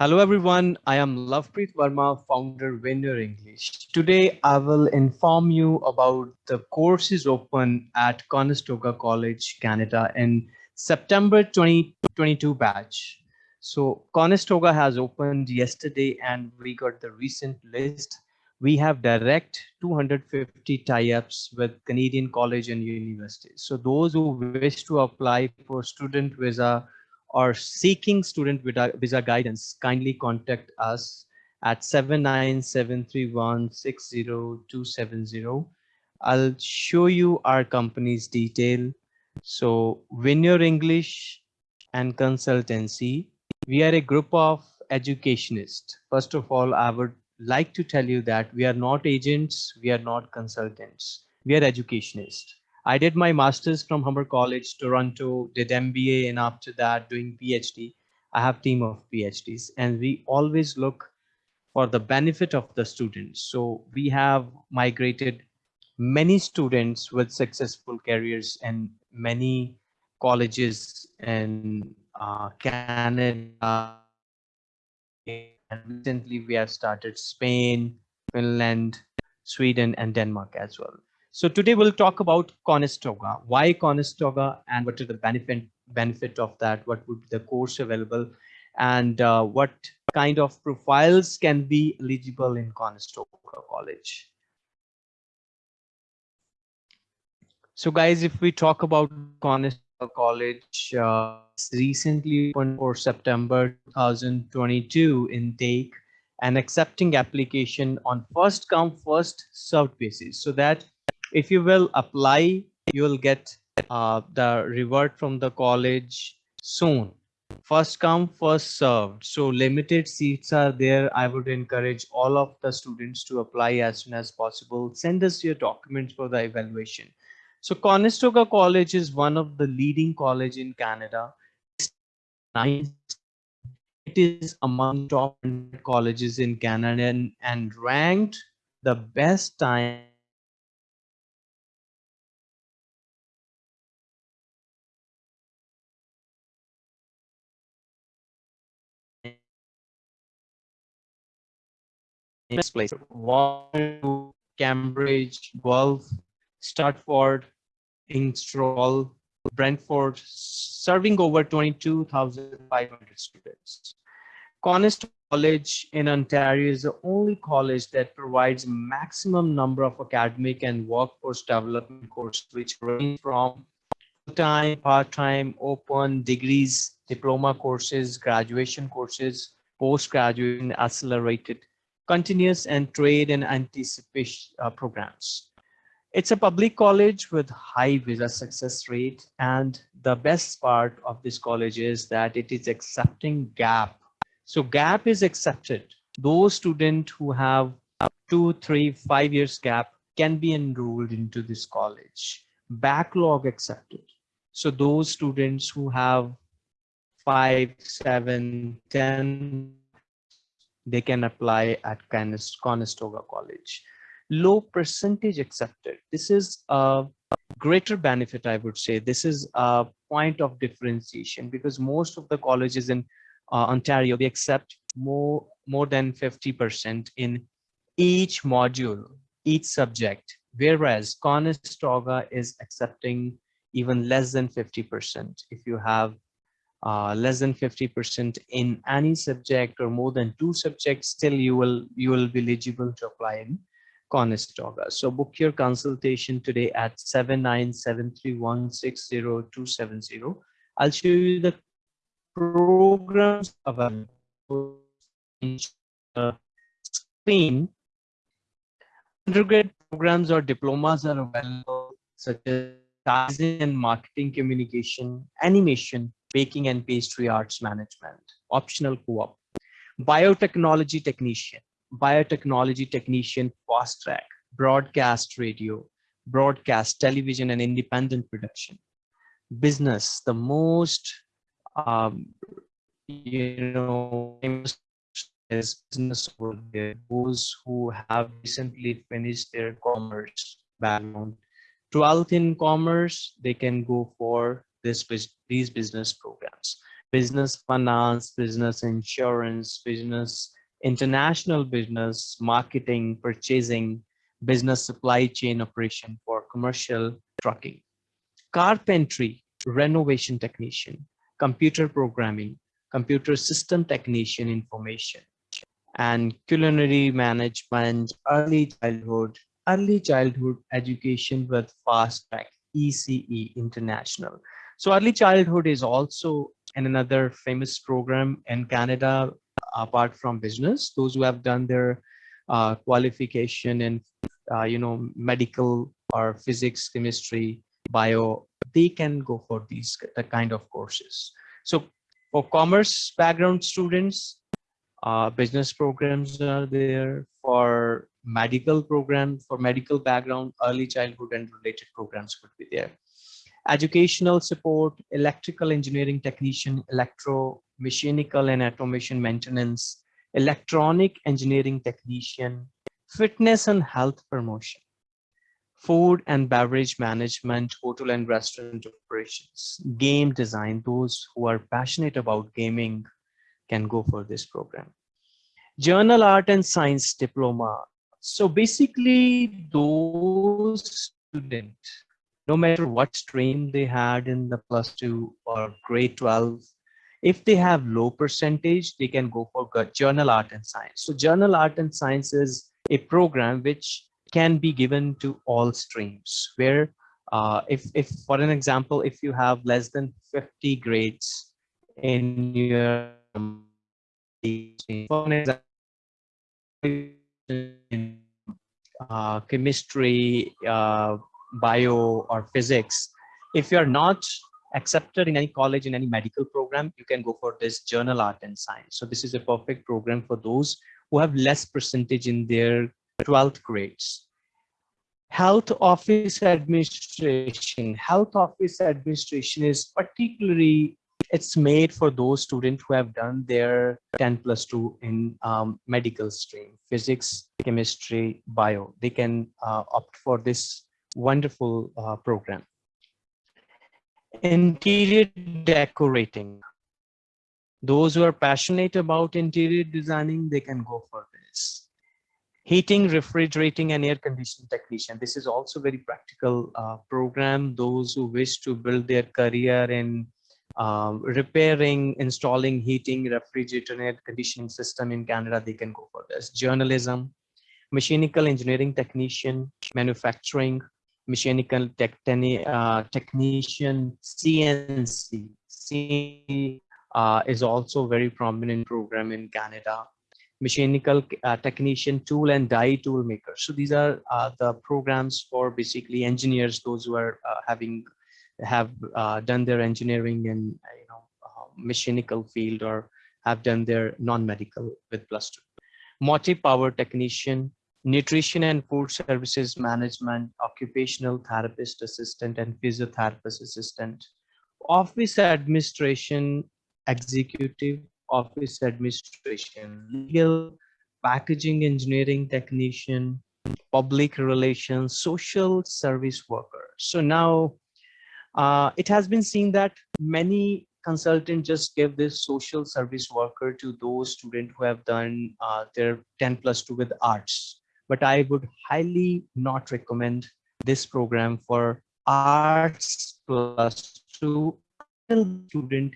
Hello everyone, I am Lovepreet Verma, founder Winner English. Today I will inform you about the courses open at Conestoga College, Canada in September 2022 batch. So Conestoga has opened yesterday and we got the recent list. We have direct 250 tie-ups with Canadian college and universities. So those who wish to apply for student visa or seeking student visa guidance, kindly contact us at 79731 I'll show you our company's detail. So Winner English and Consultancy, we are a group of educationists. First of all, I would like to tell you that we are not agents, we are not consultants, we are educationists. I did my master's from Humber College, Toronto, did MBA, and after that doing PhD. I have team of PhDs, and we always look for the benefit of the students. So we have migrated many students with successful careers and many colleges in uh, Canada. And recently we have started Spain, Finland, Sweden, and Denmark as well. So today we'll talk about Conestoga, why Conestoga and what are the benefit benefit of that, what would be the course available and uh, what kind of profiles can be eligible in Conestoga College. So guys, if we talk about Conestoga College, uh, recently opened for September 2022 intake and accepting application on first come first served basis so that if you will apply, you will get uh, the reward from the college soon. First come, first served. So limited seats are there. I would encourage all of the students to apply as soon as possible. Send us your documents for the evaluation. So Conestoga College is one of the leading college in Canada. It is among top colleges in Canada and, and ranked the best time this place. Waterloo, Cambridge, Guelph, Stratford, Ingersoll, Brantford, serving over 22,500 students. Conestoga College in Ontario is the only college that provides maximum number of academic and workforce development courses, which range from full-time, part-time, open, degrees, diploma courses, graduation courses, post-graduate, accelerated continuous and trade and anticipation uh, programs. It's a public college with high visa success rate. And the best part of this college is that it is accepting GAP. So GAP is accepted. Those students who have two, three, five years gap can be enrolled into this college. Backlog accepted. So those students who have five, seven, ten they can apply at Conestoga College. Low percentage accepted. This is a greater benefit, I would say. This is a point of differentiation because most of the colleges in uh, Ontario, they accept more, more than 50% in each module, each subject, whereas Conestoga is accepting even less than 50% if you have uh, less than 50% in any subject or more than two subjects, still you will you will be eligible to apply in Conestoga. So book your consultation today at 7973160270. I'll show you the programs available screen. Undergrad programs or diplomas are available such as and marketing communication, animation, baking and pastry arts management, optional co-op, biotechnology technician, biotechnology technician fast track, broadcast radio, broadcast television and independent production, business, the most, um, you know, is business over there, those who have recently finished their commerce background. 12th in commerce, they can go for this these business programs. Business finance, business insurance, business international business, marketing, purchasing, business supply chain operation for commercial trucking, carpentry, renovation technician, computer programming, computer system technician information, and culinary management, early childhood, early childhood education with fast track ECE International. So early childhood is also another famous program in Canada, apart from business, those who have done their uh, qualification in, uh, you know, medical or physics, chemistry, bio, they can go for these the kind of courses. So for commerce background students, uh, business programs are there for medical program, for medical background, early childhood and related programs could be there. Educational support, electrical engineering technician, electro, mechanical and automation maintenance, electronic engineering technician, fitness and health promotion, food and beverage management, hotel and restaurant operations, game design, those who are passionate about gaming can go for this program. General art and science diploma. So basically those students, no matter what stream they had in the plus two or grade 12, if they have low percentage, they can go for general art and science. So general art and science is a program which can be given to all streams where uh, if, if for an example, if you have less than 50 grades in your for example, uh, chemistry, uh, bio or physics, if you're not accepted in any college in any medical program, you can go for this general art and science. So this is a perfect program for those who have less percentage in their 12th grades. Health office administration. Health office administration is particularly it's made for those students who have done their 10 plus 2 in um, medical stream, physics, chemistry, bio. They can uh, opt for this wonderful uh, program. Interior decorating. Those who are passionate about interior designing, they can go for this. Heating, refrigerating, and air conditioning technician. This is also very practical uh, program. Those who wish to build their career in um, repairing, installing heating, air conditioning system in Canada, they can go for this. Journalism, mechanical engineering technician, manufacturing, mechanical tech, uh, technician, CNC. C uh, is also very prominent program in Canada. Mechanical uh, technician, tool and die tool maker. So these are uh, the programs for basically engineers, those who are uh, having have uh, done their engineering in you know mechanical field or have done their non-medical with plus two. Motive power technician, nutrition and food services management, occupational therapist assistant and physiotherapist assistant, office administration executive, office administration, legal, packaging engineering technician, public relations, social service worker. So now uh, it has been seen that many consultants just give this social service worker to those students who have done uh, their 10 plus 2 with arts but I would highly not recommend this program for arts plus two student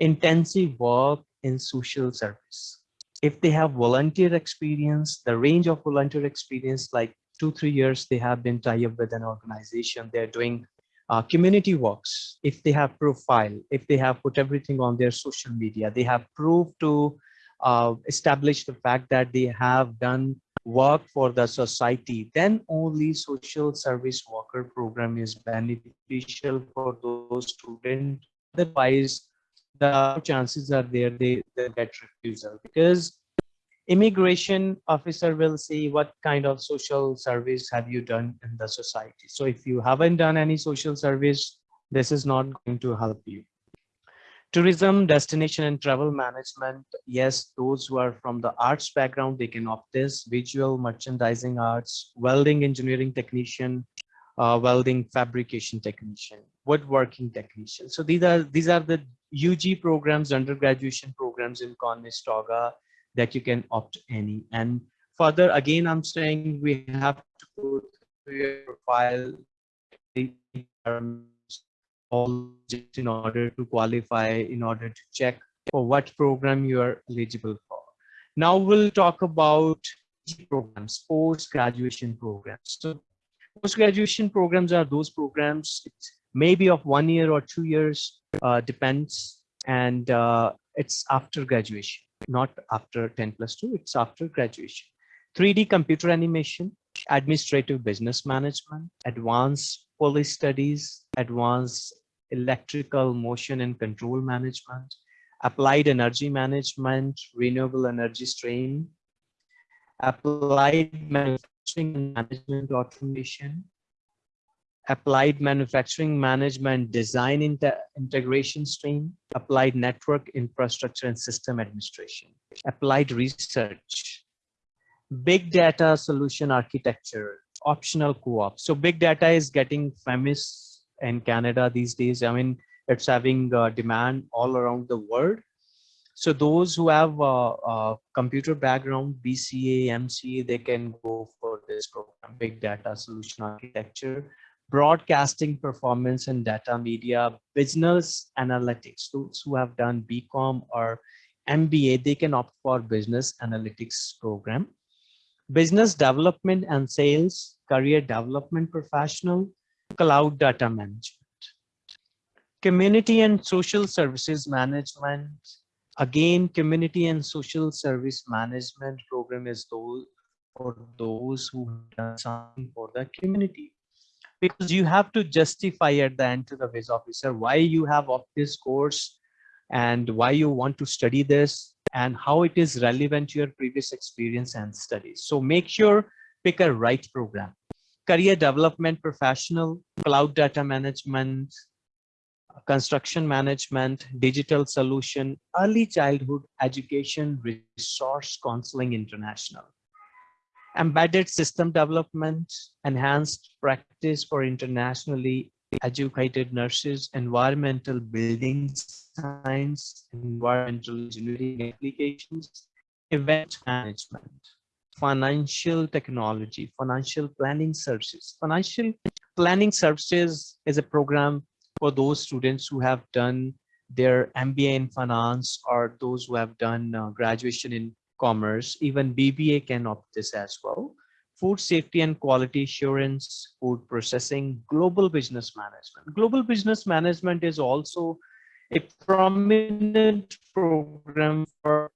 intensive work in social service. If they have volunteer experience, the range of volunteer experience, like two, three years, they have been tied up with an organization, they're doing uh, community works, if they have profile, if they have put everything on their social media, they have proved to uh, establish the fact that they have done work for the society, then only social service worker program is beneficial for those students. Otherwise, the chances are there they, they get refusal because immigration officer will see what kind of social service have you done in the society. So if you haven't done any social service, this is not going to help you. Tourism destination and travel management. Yes those who are from the arts background they can opt this. Visual merchandising arts welding engineering technician uh, welding fabrication technician woodworking technician. So these are these are the UG programs, undergraduate programs in Conestoga that you can opt any. And further, again, I'm saying we have to go through your profile all in order to qualify, in order to check for what program you are eligible for. Now we'll talk about programs, post-graduation programs. So post-graduation programs are those programs, maybe of one year or two years, uh, depends, and uh, it's after graduation, not after 10 plus 2, it's after graduation. 3D computer animation, administrative business management, advanced police studies, advanced electrical motion and control management, applied energy management, renewable energy stream, applied manufacturing management automation, applied manufacturing management design inter integration stream, applied network infrastructure and system administration, applied research, big data solution architecture, optional co-op. So big data is getting famous in Canada these days. I mean, it's having uh, demand all around the world. So those who have a, a, computer background, BCA, MCA, they can go for this program, Big Data Solution Architecture, Broadcasting Performance and Data Media, Business Analytics. Those who have done BCom or MBA, they can opt for Business Analytics program. Business Development and Sales, Career Development Professional, Cloud Data Management. Community and Social Services Management. Again, Community and Social Service Management program is those for those who done something for the community. Because you have to justify at the end to the visa officer why you have of this course and why you want to study this and how it is relevant to your previous experience and studies. So make sure pick a right program. Career development professional, cloud data management, construction management, digital solution, early childhood education, resource counseling international, embedded system development, enhanced practice for internationally educated nurses, environmental building science, environmental engineering applications, event management, financial technology, financial planning services. Financial planning services is a program for those students who have done their MBA in finance or those who have done uh, graduation in commerce, even BBA can opt this as well. Food safety and quality assurance, food processing, global business management. Global business management is also a prominent program for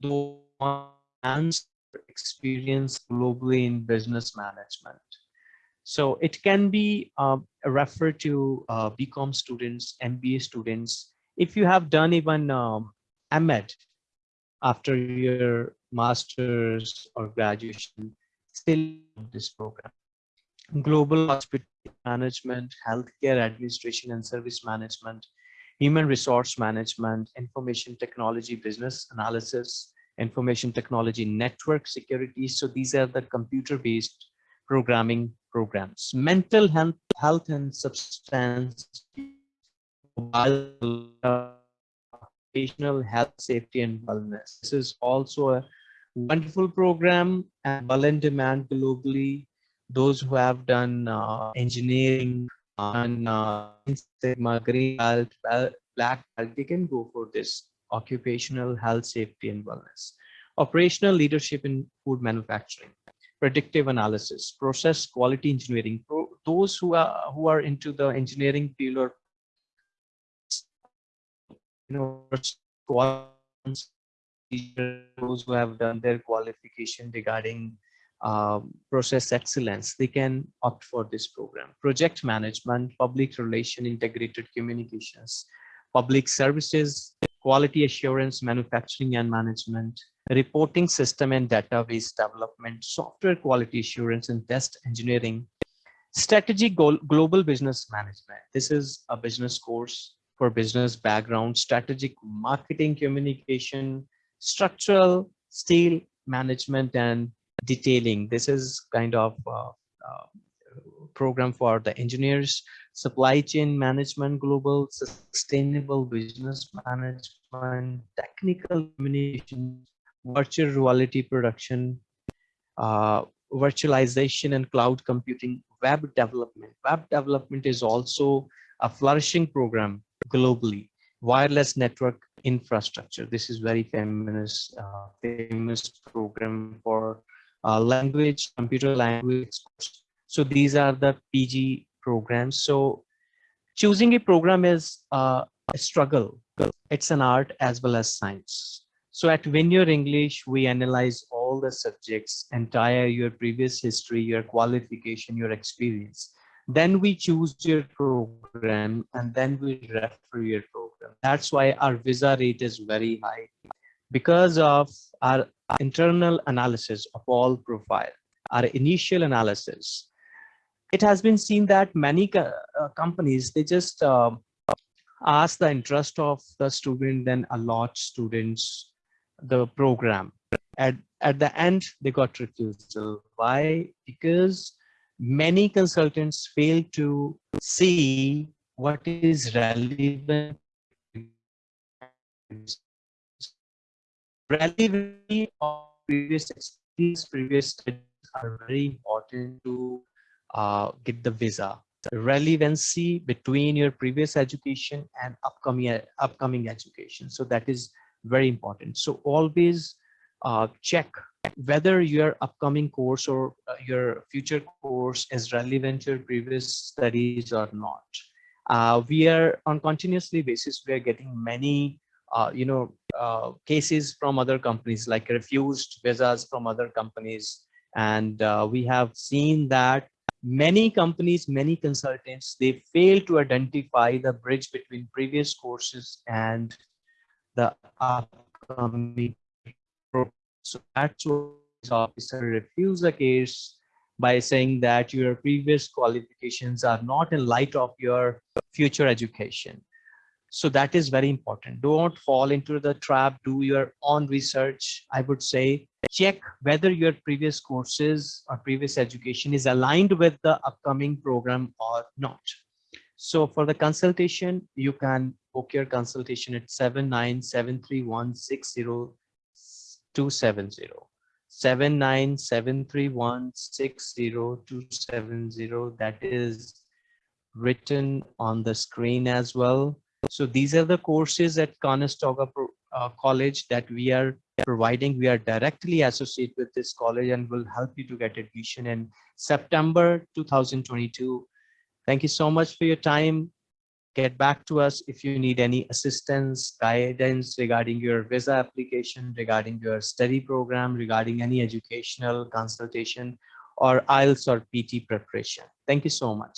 those experience globally in business management. So it can be uh, referred to uh, BCom students, MBA students. If you have done even um, AMED after your master's or graduation, still this program. Global hospital management, healthcare administration and service management, human resource management, information technology, business analysis, information technology, network security. So these are the computer-based programming programs, mental health, health and substance, occupational health, safety and wellness. This is also a wonderful program and well in demand globally. Those who have done uh, engineering and uh, black belt, they can go for this occupational health, safety and wellness. Operational leadership in food manufacturing predictive analysis, process quality engineering. Those who are who are into the engineering field or know those who have done their qualification regarding um, process excellence, they can opt for this program. Project management, public relation, integrated communications, public services, quality assurance, manufacturing and management, reporting system and database development, software quality assurance and test engineering, strategy global business management. This is a business course for business background, strategic marketing communication, structural steel management and detailing. This is kind of uh, uh, program for the engineers, supply chain management, global sustainable business management, technical communication, virtual reality production, uh, virtualization and cloud computing, web development. Web development is also a flourishing program globally. Wireless network infrastructure. This is very famous, uh, famous program for uh, language, computer language. So these are the PG programs. So choosing a program is uh, a struggle. It's an art as well as science. So at Your English, we analyze all the subjects, entire your previous history, your qualification, your experience. Then we choose your program and then we refer your program. That's why our visa rate is very high because of our internal analysis of all profile, our initial analysis. It has been seen that many uh, companies, they just uh, ask the interest of the student, then allot students the program. At, at the end, they got refusal. Why? Because many consultants fail to see what is relevant relevancy of previous experience, previous studies are very important to uh, get the visa. Relevancy between your previous education and upcoming upcoming education. So that is very important. So always uh, check whether your upcoming course or uh, your future course is relevant to your previous studies or not. Uh, we are on continuously basis, we are getting many, uh, you know, uh, cases from other companies like refused visas from other companies. And uh, we have seen that many companies, many consultants, they fail to identify the bridge between previous courses and the upcoming so actual officer refuse the case by saying that your previous qualifications are not in light of your future education. So that is very important. Don't fall into the trap, do your own research. I would say check whether your previous courses or previous education is aligned with the upcoming program or not. So for the consultation, you can book your consultation at 7973160 270 7973160 that is written on the screen as well so these are the courses at Conestoga uh, College that we are providing. We are directly associated with this college and will help you to get admission in September 2022. Thank you so much for your time get back to us if you need any assistance, guidance regarding your visa application, regarding your study program, regarding any educational consultation or IELTS or PT preparation. Thank you so much.